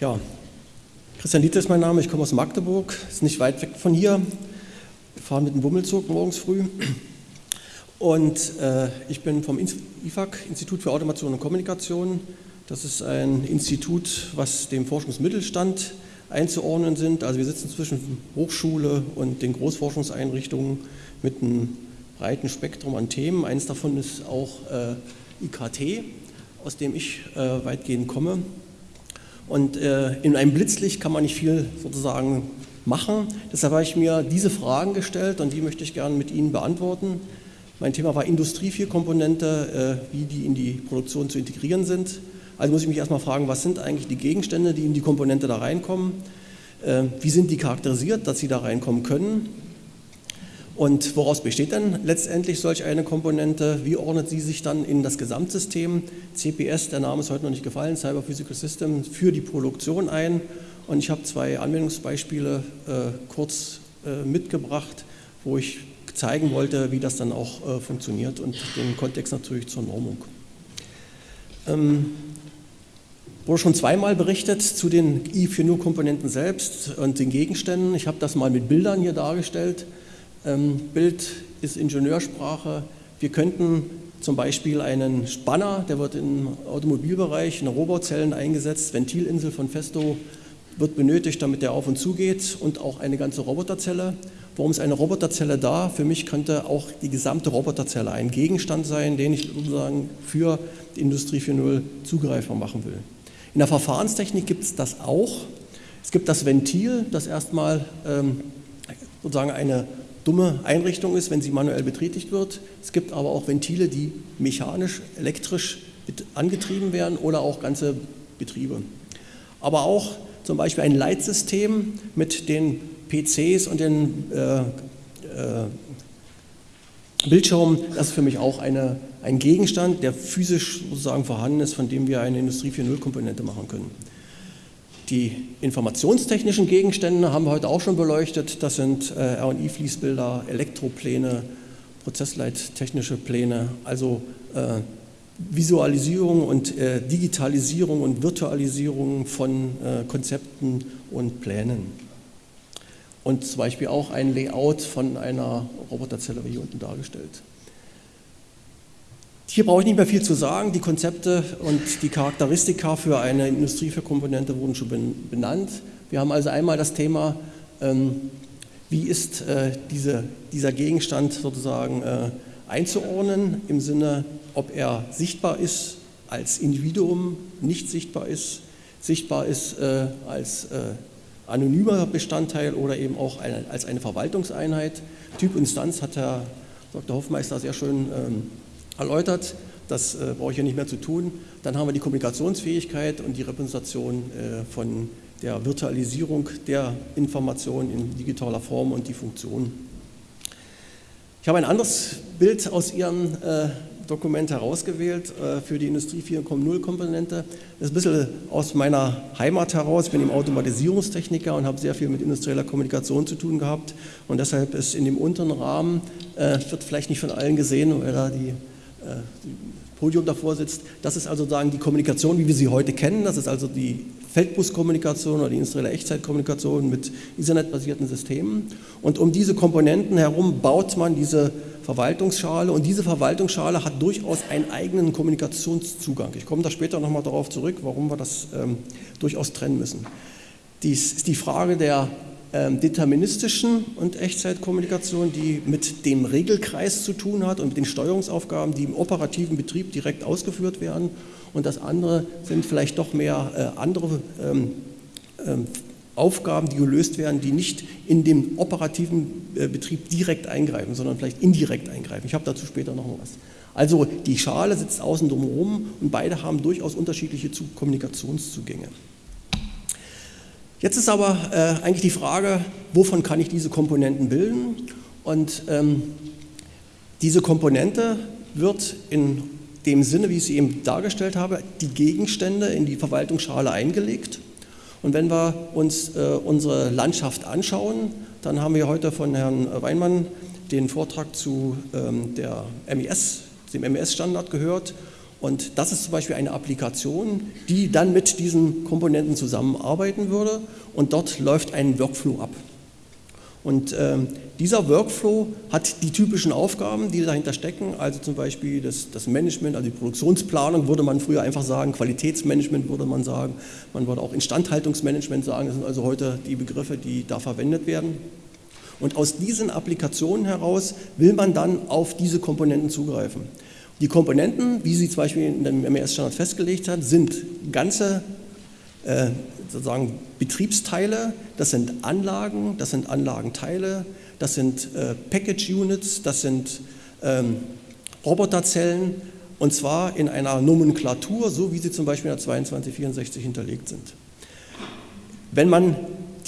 Ja, Christian Dieter ist mein Name, ich komme aus Magdeburg, ist nicht weit weg von hier. Wir fahren mit dem Bummelzug morgens früh. Und äh, ich bin vom IFAC, Institut für Automation und Kommunikation. Das ist ein Institut, was dem Forschungsmittelstand einzuordnen sind. Also wir sitzen zwischen Hochschule und den Großforschungseinrichtungen mit einem breiten Spektrum an Themen. Eines davon ist auch äh, IKT, aus dem ich äh, weitgehend komme. Und äh, in einem Blitzlicht kann man nicht viel sozusagen machen. Deshalb habe ich mir diese Fragen gestellt und die möchte ich gerne mit Ihnen beantworten. Mein Thema war Industrie 4-Komponente, äh, wie die in die Produktion zu integrieren sind. Also muss ich mich erstmal fragen, was sind eigentlich die Gegenstände, die in die Komponente da reinkommen? Äh, wie sind die charakterisiert, dass sie da reinkommen können? Und woraus besteht dann letztendlich solch eine Komponente? Wie ordnet sie sich dann in das Gesamtsystem? CPS, der Name ist heute noch nicht gefallen, Cyber Physical System, für die Produktion ein. Und ich habe zwei Anwendungsbeispiele äh, kurz äh, mitgebracht, wo ich zeigen wollte, wie das dann auch äh, funktioniert und den Kontext natürlich zur Normung. Ähm, wurde schon zweimal berichtet zu den I4.0-Komponenten selbst und den Gegenständen. Ich habe das mal mit Bildern hier dargestellt. Ähm, Bild ist Ingenieursprache. Wir könnten zum Beispiel einen Spanner, der wird im Automobilbereich in Robotzellen eingesetzt, Ventilinsel von Festo wird benötigt, damit der auf und zu geht und auch eine ganze Roboterzelle. Warum ist eine Roboterzelle da? Für mich könnte auch die gesamte Roboterzelle ein Gegenstand sein, den ich sozusagen für die Industrie 4.0 zugreifbar machen will. In der Verfahrenstechnik gibt es das auch. Es gibt das Ventil, das erstmal ähm, sozusagen eine dumme Einrichtung ist, wenn sie manuell betätigt wird. Es gibt aber auch Ventile, die mechanisch, elektrisch angetrieben werden oder auch ganze Betriebe. Aber auch zum Beispiel ein Leitsystem mit den PCs und den äh, äh, Bildschirmen, das ist für mich auch eine, ein Gegenstand, der physisch sozusagen vorhanden ist, von dem wir eine Industrie 4.0 Komponente machen können. Die informationstechnischen Gegenstände haben wir heute auch schon beleuchtet. Das sind äh, R&I-Fließbilder, Elektropläne, prozessleittechnische Pläne, also äh, Visualisierung und äh, Digitalisierung und Virtualisierung von äh, Konzepten und Plänen. Und zum Beispiel auch ein Layout von einer Roboterzelle wie hier unten dargestellt. Hier brauche ich nicht mehr viel zu sagen. Die Konzepte und die Charakteristika für eine Industrie für Komponente wurden schon benannt. Wir haben also einmal das Thema, ähm, wie ist äh, diese, dieser Gegenstand sozusagen äh, einzuordnen im Sinne ob er sichtbar ist als Individuum, nicht sichtbar ist, sichtbar ist äh, als anonymer Bestandteil oder eben auch als eine Verwaltungseinheit. Typ Instanz hat Herr Dr. Hoffmeister sehr schön ähm, erläutert. Das äh, brauche ich hier nicht mehr zu tun. Dann haben wir die Kommunikationsfähigkeit und die Repräsentation äh, von der Virtualisierung der Information in digitaler Form und die Funktion. Ich habe ein anderes Bild aus Ihrem äh, Dokument herausgewählt äh, für die Industrie 4.0 Komponente. Das ist ein bisschen aus meiner Heimat heraus. Ich bin im Automatisierungstechniker und habe sehr viel mit industrieller Kommunikation zu tun gehabt. Und deshalb ist in dem unteren Rahmen, äh, wird vielleicht nicht von allen gesehen, weil da die Podium davor sitzt. Das ist also sagen die Kommunikation, wie wir sie heute kennen. Das ist also die Feldbuskommunikation oder die industrielle Echtzeitkommunikation mit Ethernet-basierten Systemen. Und um diese Komponenten herum baut man diese Verwaltungsschale und diese Verwaltungsschale hat durchaus einen eigenen Kommunikationszugang. Ich komme da später nochmal darauf zurück, warum wir das ähm, durchaus trennen müssen. Dies ist die Frage der deterministischen und Echtzeitkommunikation, die mit dem Regelkreis zu tun hat und mit den Steuerungsaufgaben, die im operativen Betrieb direkt ausgeführt werden. Und das andere sind vielleicht doch mehr äh, andere ähm, ähm, Aufgaben, die gelöst werden, die nicht in dem operativen äh, Betrieb direkt eingreifen, sondern vielleicht indirekt eingreifen. Ich habe dazu später noch was. Also die Schale sitzt außen drumherum und beide haben durchaus unterschiedliche Kommunikationszugänge. Jetzt ist aber äh, eigentlich die Frage, wovon kann ich diese Komponenten bilden? Und ähm, diese Komponente wird in dem Sinne, wie ich sie eben dargestellt habe, die Gegenstände in die Verwaltungsschale eingelegt. Und wenn wir uns äh, unsere Landschaft anschauen, dann haben wir heute von Herrn Weinmann den Vortrag zu ähm, der MES, dem MES-Standard gehört. Und das ist zum Beispiel eine Applikation, die dann mit diesen Komponenten zusammenarbeiten würde und dort läuft ein Workflow ab. Und ähm, dieser Workflow hat die typischen Aufgaben, die dahinter stecken, also zum Beispiel das, das, Management, also die Produktionsplanung würde man früher einfach sagen, Qualitätsmanagement würde man sagen, man würde auch Instandhaltungsmanagement sagen, das sind also heute die Begriffe, die da verwendet werden. Und aus diesen Applikationen heraus will man dann auf diese Komponenten zugreifen. Die Komponenten, wie sie zum Beispiel in dem MES-Standard festgelegt hat, sind ganze äh, sozusagen Betriebsteile, das sind Anlagen, das sind Anlagenteile, das sind äh, Package Units, das sind ähm, Roboterzellen und zwar in einer Nomenklatur, so wie sie zum Beispiel in der 2264 hinterlegt sind. Wenn man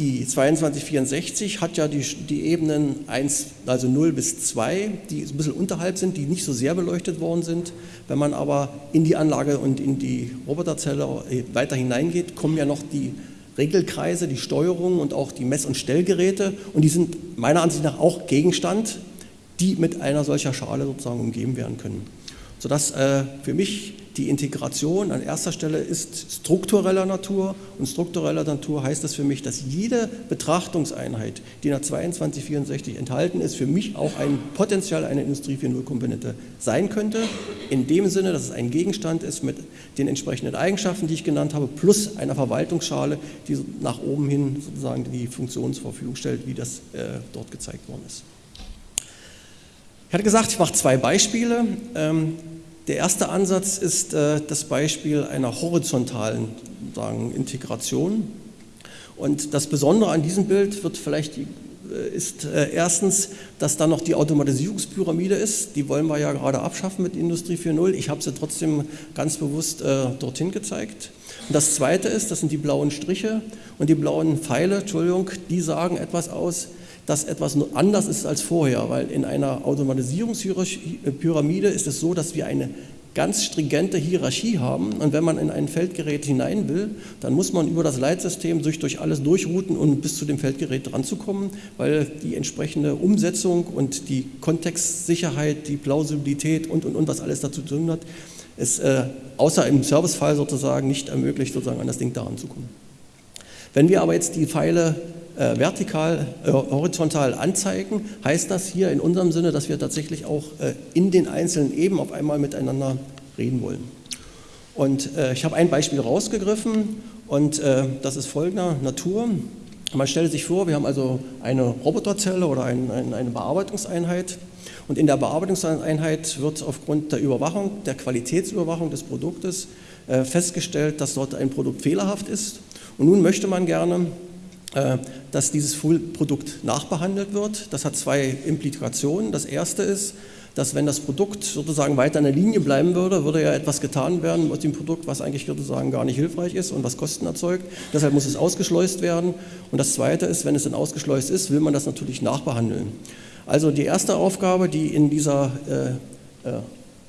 die 2264 hat ja die, die, Ebenen 1, also 0 bis 2, die ein bisschen unterhalb sind, die nicht so sehr beleuchtet worden sind. Wenn man aber in die Anlage und in die Roboterzelle äh, weiter hineingeht, kommen ja noch die Regelkreise, die Steuerung und auch die Mess- und Stellgeräte und die sind meiner Ansicht nach auch Gegenstand, die mit einer solcher Schale sozusagen umgeben werden können. Sodass äh, für mich die Integration an erster Stelle ist struktureller Natur und struktureller Natur heißt das für mich, dass jede Betrachtungseinheit, die in der 2264 enthalten ist, für mich auch ein Potenzial eine Industrie 4.0 Komponente sein könnte, in dem Sinne, dass es ein Gegenstand ist mit den entsprechenden Eigenschaften, die ich genannt habe, plus einer Verwaltungsschale, die nach oben hin sozusagen die Funktion zur Verfügung stellt, wie das äh, dort gezeigt worden ist. Ich hatte gesagt, ich mache zwei Beispiele. Ähm, der erste Ansatz ist äh, das Beispiel einer horizontalen sagen, Integration. Und das Besondere an diesem Bild wird vielleicht äh, ist äh, erstens, dass da noch die Automatisierungspyramide ist. Die wollen wir ja gerade abschaffen mit Industrie 4.0. Ich habe sie trotzdem ganz bewusst äh, dorthin gezeigt. Und das Zweite ist, das sind die blauen Striche und die blauen Pfeile, Entschuldigung, die sagen etwas aus, dass etwas anders ist als vorher, weil in einer Automatisierungspyramide ist es so, dass wir eine ganz stringente Hierarchie haben und wenn man in ein Feldgerät hinein will, dann muss man über das Leitsystem sich durch alles durchrouten, um bis zu dem Feldgerät ranzukommen, weil die entsprechende Umsetzung und die Kontextsicherheit, die Plausibilität und, und, und, was alles dazu zu tun hat, es äh, außer im Servicefall sozusagen nicht ermöglicht, sozusagen an das Ding daran zu kommen. Wenn wir aber jetzt die Pfeile äh, vertikal, äh, horizontal anzeigen, heißt das hier in unserem Sinne, dass wir tatsächlich auch äh, in den einzelnen Ebenen auf einmal miteinander reden wollen. Und äh, ich habe ein Beispiel rausgegriffen und äh, das ist folgender Natur. Man stellt sich vor, wir haben also eine Roboterzelle oder ein, ein, eine Bearbeitungseinheit und in der Bearbeitungseinheit wird aufgrund der Überwachung, der Qualitätsüberwachung des Produktes äh, festgestellt, dass dort ein Produkt fehlerhaft ist. Und nun möchte man gerne äh, dass dieses Produkt nachbehandelt wird. Das hat zwei Implikationen. Das erste ist, dass wenn das Produkt sozusagen weiter in der Linie bleiben würde, würde ja etwas getan werden mit dem Produkt, was eigentlich sozusagen gar nicht hilfreich ist und was Kosten erzeugt. Deshalb muss es ausgeschleust werden. Und das Zweite ist, wenn es dann ausgeschleust ist, will man das natürlich nachbehandeln. Also die erste Aufgabe, die in dieser äh, äh,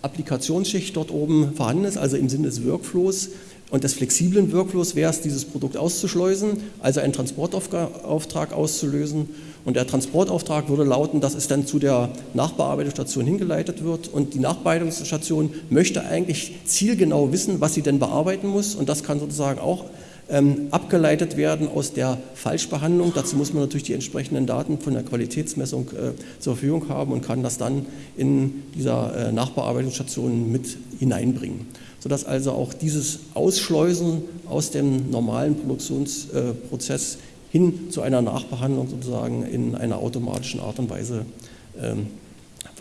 Applikationsschicht dort oben vorhanden ist, also im Sinne des Workflows, und des flexiblen Workflows wäre es, dieses Produkt auszuschleusen, also einen Transportauftrag auszulösen. Und der Transportauftrag würde lauten, dass es dann zu der Nachbearbeitungsstation hingeleitet wird. Und die Nachbearbeitungsstation möchte eigentlich zielgenau wissen, was sie denn bearbeiten muss. Und das kann sozusagen auch ähm, abgeleitet werden aus der Falschbehandlung. Dazu muss man natürlich die entsprechenden Daten von der Qualitätsmessung äh, zur Verfügung haben und kann das dann in dieser äh, Nachbearbeitungsstation mit hineinbringen sodass also auch dieses Ausschleusen aus dem normalen Produktionsprozess hin zu einer Nachbehandlung sozusagen in einer automatischen Art und Weise ähm,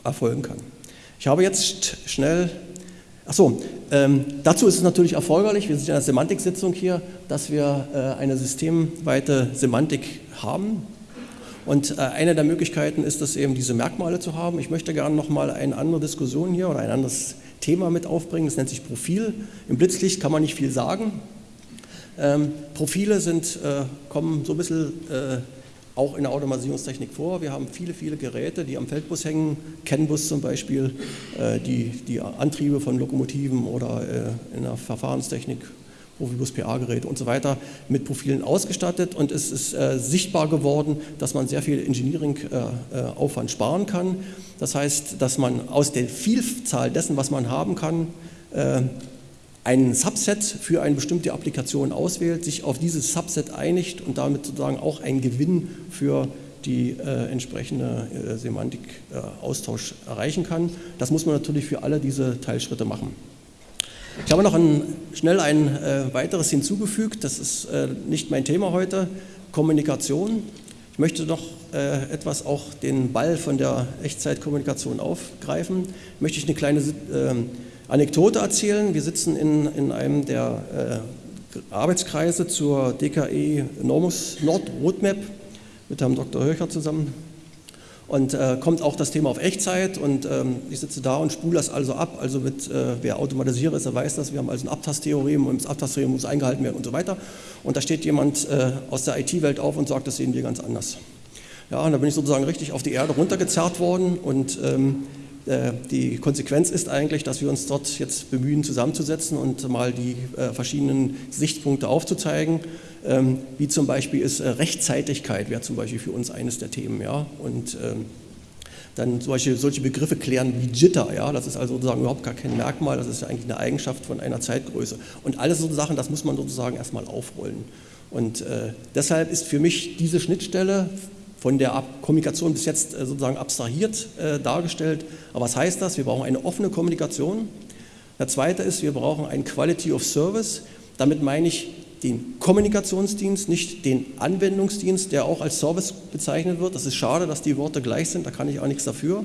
erfolgen kann. Ich habe jetzt schnell, achso, ähm, dazu ist es natürlich erforderlich, wir sind in einer Semantiksitzung hier, dass wir äh, eine systemweite Semantik haben. Und äh, eine der Möglichkeiten ist es eben, diese Merkmale zu haben. Ich möchte gerne nochmal eine andere Diskussion hier oder ein anderes Thema mit aufbringen, das nennt sich Profil. Im Blitzlicht kann man nicht viel sagen. Ähm, Profile sind, äh, kommen so ein bisschen äh, auch in der Automatisierungstechnik vor. Wir haben viele, viele Geräte, die am Feldbus hängen, CAN-Bus zum Beispiel, äh, die, die Antriebe von Lokomotiven oder äh, in der Verfahrenstechnik Profibus PA-Geräte und so weiter mit Profilen ausgestattet und es ist äh, sichtbar geworden, dass man sehr viel Engineering-Aufwand sparen kann. Das heißt, dass man aus der Vielzahl dessen, was man haben kann, ein Subset für eine bestimmte Applikation auswählt, sich auf dieses Subset einigt und damit sozusagen auch einen Gewinn für die äh, entsprechende äh, Semantik-Austausch äh, erreichen kann. Das muss man natürlich für alle diese Teilschritte machen. Ich habe noch ein, schnell ein äh, weiteres hinzugefügt, das ist äh, nicht mein Thema heute, Kommunikation. Ich möchte noch äh, etwas auch den Ball von der Echtzeitkommunikation aufgreifen. Möchte ich eine kleine ähm, Anekdote erzählen. Wir sitzen in, in einem der Arbeitskreise zur DKE Normus Nord Roadmap mit Herrn Dr. Höcher zusammen. Und äh, kommt auch das Thema auf Echtzeit und ähm, ich sitze da und spule das also ab. Also mit, äh, wer Automatisierer ist, der weiß das. Wir haben also ein Abtasttheorem und das Abtasttheorem muss eingehalten werden und so weiter. Und da steht jemand äh, aus der IT-Welt auf und sagt, das sehen wir ganz anders. Ja, und da bin ich sozusagen richtig auf die Erde runtergezerrt worden und ähm, äh, die Konsequenz ist eigentlich, dass wir uns dort jetzt bemühen, zusammenzusetzen und mal die äh, verschiedenen Sichtpunkte aufzuzeigen. Ähm, wie zum Beispiel ist äh, Rechtzeitigkeit, wäre zum Beispiel für uns eines der Themen. Ja? Und ähm, dann Beispiel solche Begriffe klären wie Jitter, ja, das ist also sozusagen überhaupt gar kein Merkmal, das ist ja eigentlich eine Eigenschaft von einer Zeitgröße. Und alles so Sachen, das muss man sozusagen erstmal aufrollen. Und äh, deshalb ist für mich diese Schnittstelle von der Kommunikation bis jetzt äh, sozusagen abstrahiert äh, dargestellt. Aber was heißt das? Wir brauchen eine offene Kommunikation. Der zweite ist, wir brauchen ein Quality of Service. Damit meine ich den Kommunikationsdienst, nicht den Anwendungsdienst, der auch als Service bezeichnet wird. Das ist schade, dass die Worte gleich sind, da kann ich auch nichts dafür.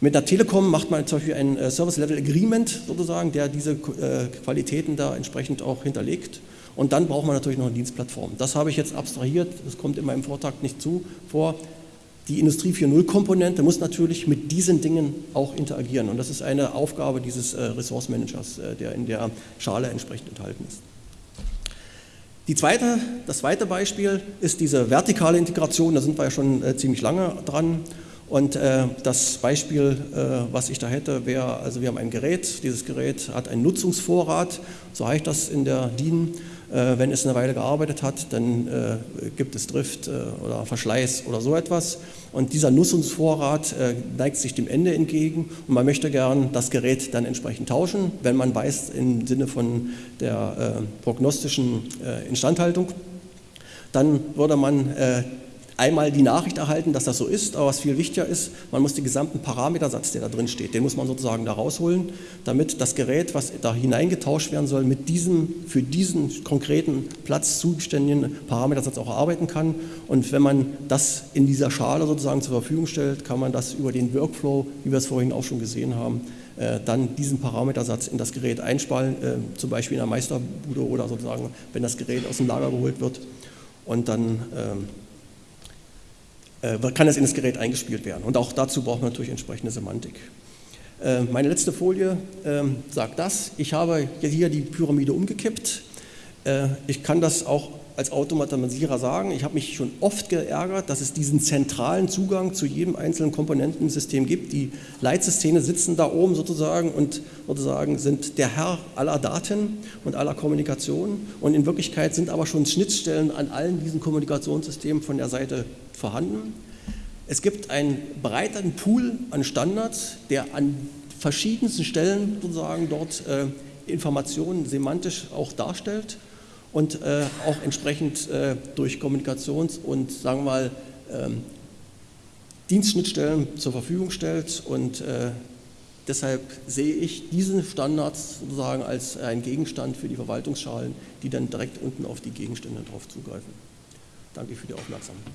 Mit der Telekom macht man zum Beispiel ein äh, Service Level Agreement sozusagen, der diese Qualitäten da entsprechend auch hinterlegt. Und dann braucht man natürlich noch eine Dienstplattform. Das habe ich jetzt abstrahiert, das kommt in meinem Vortrag nicht zu vor. Die Industrie 4.0 Komponente muss natürlich mit diesen Dingen auch interagieren. Und das ist eine Aufgabe dieses äh, Resource Managers, äh, der in der Schale entsprechend enthalten ist. Zweite, das zweite Beispiel ist diese vertikale Integration, da sind wir ja schon äh, ziemlich lange dran. Und äh, das Beispiel, äh, was ich da hätte, wäre, also wir haben ein Gerät, dieses Gerät hat einen Nutzungsvorrat, so heißt das in der DIN. Äh, wenn es eine Weile gearbeitet hat, dann äh, gibt es Drift äh, oder Verschleiß oder so etwas. Und dieser Nutzungsvorrat neigt sich dem Ende entgegen und man möchte gern das Gerät dann entsprechend tauschen, wenn man weiß, im Sinne von der prognostischen Instandhaltung. Dann würde man einmal die Nachricht erhalten, dass das so ist, aber was viel wichtiger ist, man muss den gesamten Parametersatz, der da drin steht, den muss man sozusagen da rausholen, damit das Gerät, was da hineingetauscht werden soll, mit diesem für diesen konkreten Platz zuständigen Parametersatz auch arbeiten kann. Und wenn man das in dieser Schale sozusagen zur Verfügung stellt, kann man das über den Workflow, wie wir es vorhin auch schon gesehen haben, äh, dann diesen Parametersatz in das Gerät einspalten, äh, zum Beispiel in der Meisterbude oder sozusagen, wenn das Gerät aus dem Lager geholt wird und dann ähm, äh, kann es in das Gerät eingespielt werden. Und auch dazu braucht man natürlich entsprechende Semantik. Äh, meine letzte Folie ähm, sagt das. Ich habe hier die Pyramide umgekippt. Äh, ich kann das auch als Automatisierer sagen. Ich habe mich schon oft geärgert, dass es diesen zentralen Zugang zu jedem einzelnen Komponenten im System gibt. Die Leitsysteme sitzen da oben sozusagen und sozusagen sind der Herr aller Daten und aller Kommunikation. Und in Wirklichkeit sind aber schon Schnittstellen an allen diesen Kommunikationssystemen von der Seite vorhanden. Es gibt einen breiteren Pool an Standards, der an verschiedensten Stellen sozusagen dort äh, Informationen semantisch auch darstellt und äh, auch entsprechend äh, durch Kommunikations- und sagen wir mal ähm, Dienstschnittstellen zur Verfügung stellt und äh, deshalb sehe ich diesen Standards sozusagen als ein Gegenstand für die Verwaltungsschalen, die dann direkt unten auf die Gegenstände drauf zugreifen. Danke für die Aufmerksamkeit.